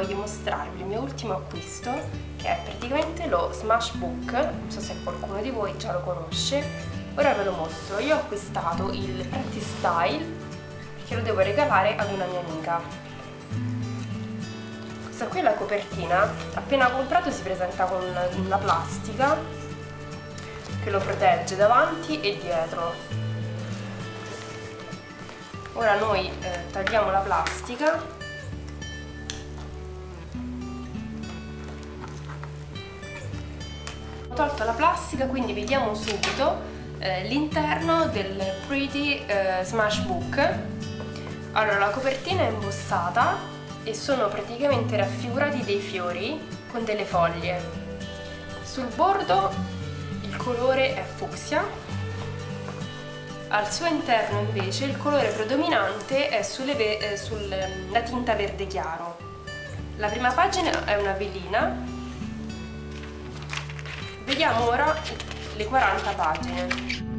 voglio mostrarvi il mio ultimo acquisto che è praticamente lo Smash Book, non so se qualcuno di voi già lo conosce, ora ve lo mostro. Io ho acquistato il Pretty Style perché lo devo regalare ad una mia amica. Questa qui è la copertina, appena comprato si presenta con la plastica che lo protegge davanti e dietro. Ora noi eh, tagliamo la plastica ho tolto la plastica quindi vediamo subito eh, l'interno del Pretty eh, Smash Book allora la copertina è imbossata e sono praticamente raffigurati dei fiori con delle foglie sul bordo il colore è fucsia al suo interno invece il colore predominante è sulle, eh, sulla tinta verde chiaro. La prima pagina è una velina. Vediamo ora le 40 pagine.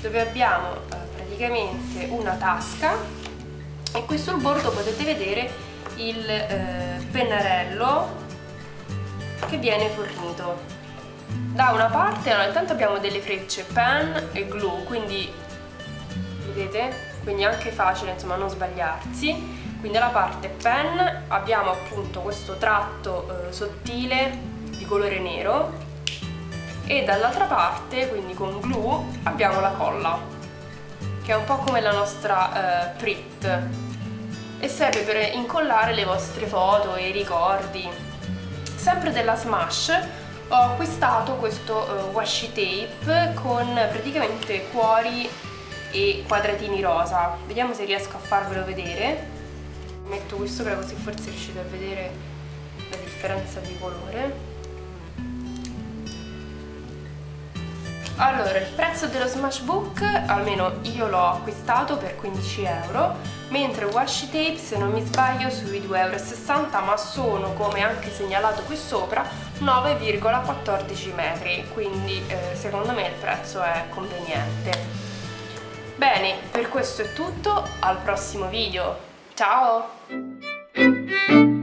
Dove abbiamo eh, praticamente una tasca e qui sul bordo potete vedere il eh, pennarello che viene fornito. Da una parte allora intanto abbiamo delle frecce pen e glue quindi vedete? Quindi è anche facile insomma non sbagliarsi. Quindi alla parte pen abbiamo appunto questo tratto eh, sottile di colore nero e dall'altra parte, quindi con glue, abbiamo la colla che è un po' come la nostra eh, Prit. E serve per incollare le vostre foto e i ricordi. Sempre della Smash ho acquistato questo uh, washi tape con praticamente cuori e quadratini rosa. Vediamo se riesco a farvelo vedere. Metto qui sopra così forse riuscite a vedere la differenza di colore Allora, il prezzo dello Smashbook, almeno io l'ho acquistato per 15 euro, mentre washi tape, se non mi sbaglio, sui 2,60 euro, ma sono, come anche segnalato qui sopra, 9,14 metri, quindi eh, secondo me il prezzo è conveniente. Bene, per questo è tutto, al prossimo video, ciao!